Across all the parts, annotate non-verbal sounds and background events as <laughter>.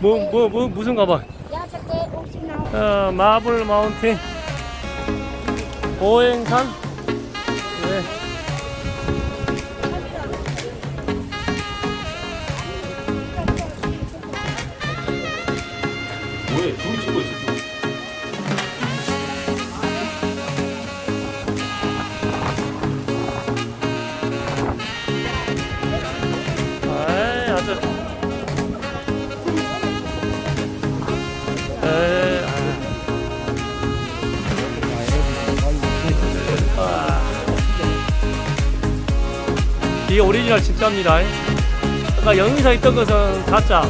뭐, 뭐, 뭐, 무슨 가방? giá sắp ké 50 nào 어, 마블 마운틴 오행산 이게 오리지널 진짜입니다 아까 영희사 있던 것은 가짜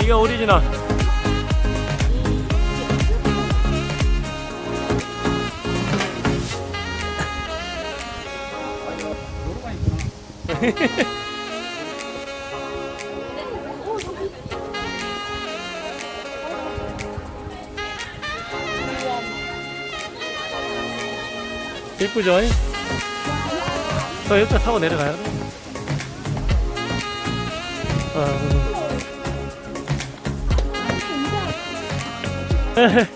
이게 오리지널 <laughs> 이쁘죠? 저 옆에 타고 내려가야 돼. 아. 에헤.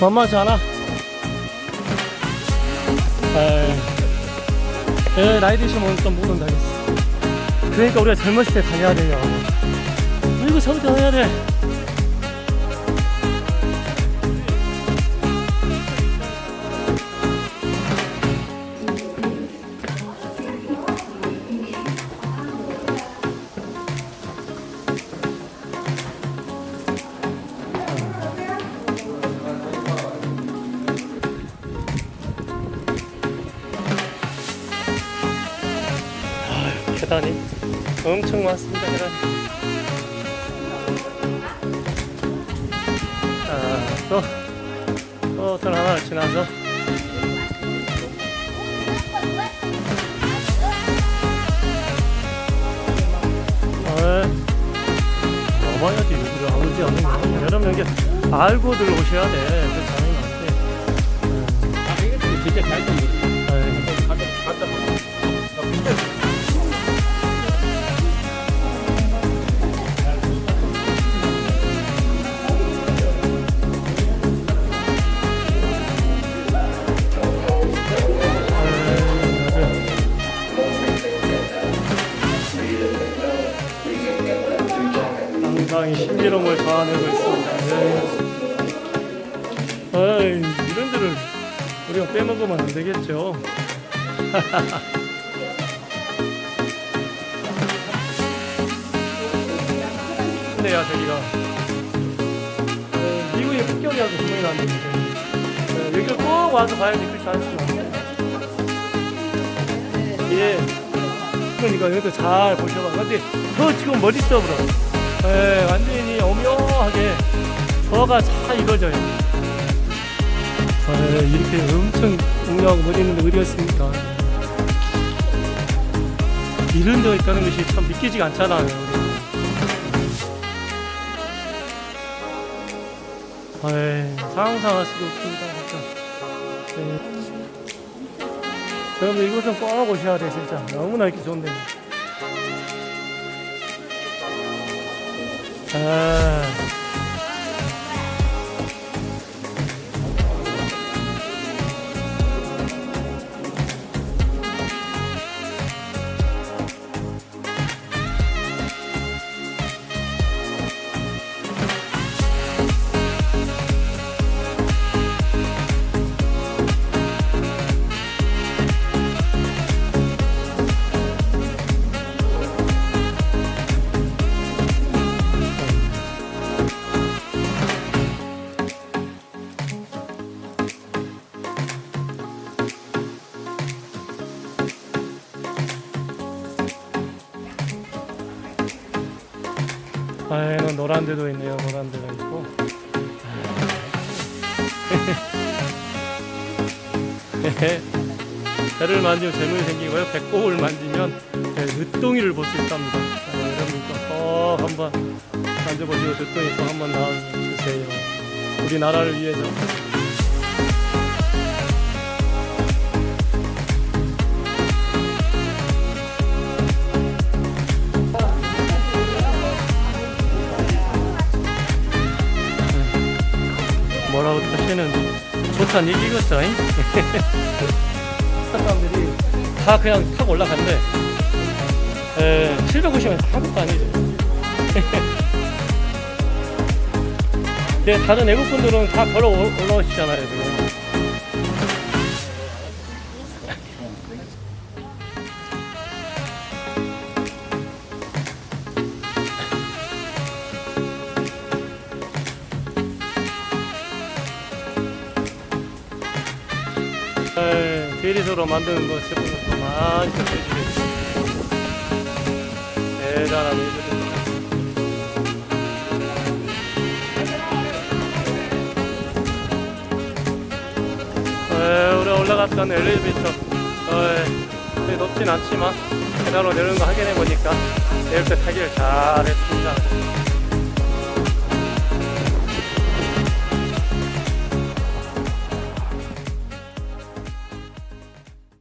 만만치 않아. 에이. 에, 나이 드시면 오늘 좀못 온다겠어. 그러니까 우리가 젊었을 때 다녀야 돼요. 이거 저부터 해야 돼. 계단이 엄청 많습니다. 계단 아, 아또또 어떤 하나를 지나서. 아, 와봐야지. 여기를 안 오지 않으면 여러분 여기 알고들 오셔야 돼그 자리는 안돼 아, 이게 진짜 잘 좀. 아, 갔다 상당히 신비로움을 자아내고 있습니다. 네. 에이, 이런 데를 우리가 빼먹으면 안 되겠죠. <laughs> 근데야 저기가 에, 미국의 폭격이라고 소문이 났는데 에, 여기를 꼭 와서 봐야지 그렇지 않습니다. 예. 그러니까 여기도 잘 보셔봐. 근데 저 지금 머릿속으로 예, 완전히 오묘하게 저가 잘 이루어져요. 예, 이렇게 엄청 오묘하고 머리 있는데 어디였습니까? 이런 데가 있다는 것이 참 믿기지가 않잖아요. 예, 상상할 수도 없습니다. 예. 여러분 이곳은 꼭 오셔야 돼 진짜 너무나 이렇게 좋은 데 아 아이고 노란 데도 있네요. 노란 데가 있고. <laughs> 배를 만지면 재물이 생기고요. 배꼽을 만지면 네, 늦둥이를 볼 수 있답니다. 자, 여러분도 꼭 한번 만져보시고 늦둥이 꼭 한번 나와주세요. 우리나라를 위해서 때는 좋다는 얘기겠죠. 잉? <laughs> 사람들이 다 그냥 타고 올라간대. 에, 750원 아무것도 아니죠. 근데 다른 외국 분들은 다 걸어 올- 올라오시잖아요, 지금. 대리소로 만드는 거 제품을 또 많이 접해주게 대단한 일들입니다. 에, 우리 올라갔던 엘리베이터 어, 그리 높진 않지만 계단으로 내려오는 거 확인해 보니까 내릴 때 타기를 잘했습니다.